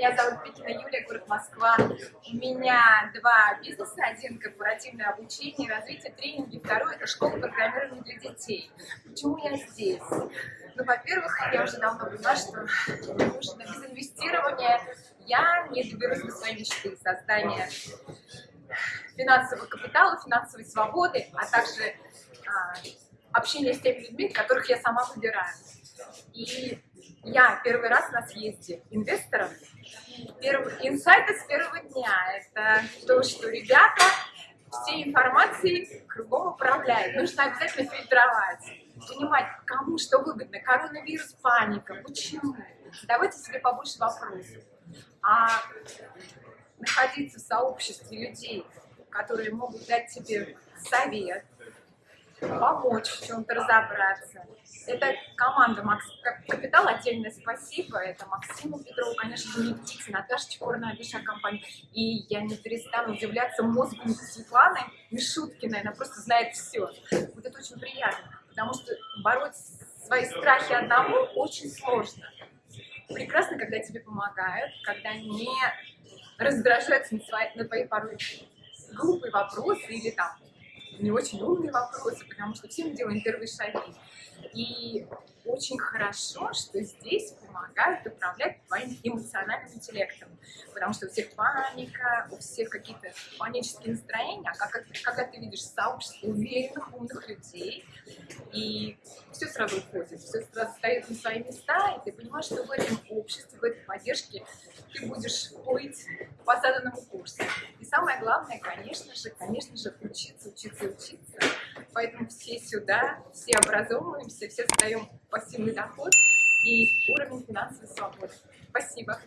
Меня зовут Пикина Юлия, город Москва. У меня два бизнеса. Один корпоративное обучение и развитие тренинги. Второй это школа программирования для детей. Почему я здесь? Ну, во-первых, я уже давно поняла, что нужно без инвестирования я не доберусь до своей мечты создания финансового капитала, финансовой свободы, а также а, общения с теми людьми, которых я сама выбираю. И я первый раз на съезде инвесторов. Первый инсайты с первого дня – это то, что ребята все информации кругом управляют. Нужно обязательно фильтровать, понимать, кому что выгодно. Коронавирус, паника, почему? Давайте себе побольше вопросов. А находиться в сообществе людей, которые могут дать тебе совет, помочь в чем-то разобраться. Это команда Макс Капитал, отдельное спасибо. Это Максиму Петрову, конечно же, Никите, Наташа Чекорная, Ариша компания. И я не перестану удивляться мозгу Светланы Мишуткиной, она просто знает все. Вот это очень приятно, потому что бороть свои страхи одному очень сложно. Прекрасно, когда тебе помогают, когда не раздражаются на, свои, на твои порой глупые вопросы или там не очень умные вопросы, потому что все мы делаем первые шаги. И очень хорошо, что здесь помогают управлять твоим эмоциональным интеллектом, потому что у всех паника, у всех какие-то панические настроения, а как, когда ты видишь сообщество уверенных, умных людей, и все сразу уходит, все сразу стоит на свои места, и ты понимаешь, что в этом обществе, в этой поддержке ты будешь плыть по заданному курсу. И самое главное, конечно же, конечно же, учиться, учиться, учиться. Поэтому все сюда, все образовываемся, все создаем пассивный доход и уровень финансовой свободы. Спасибо.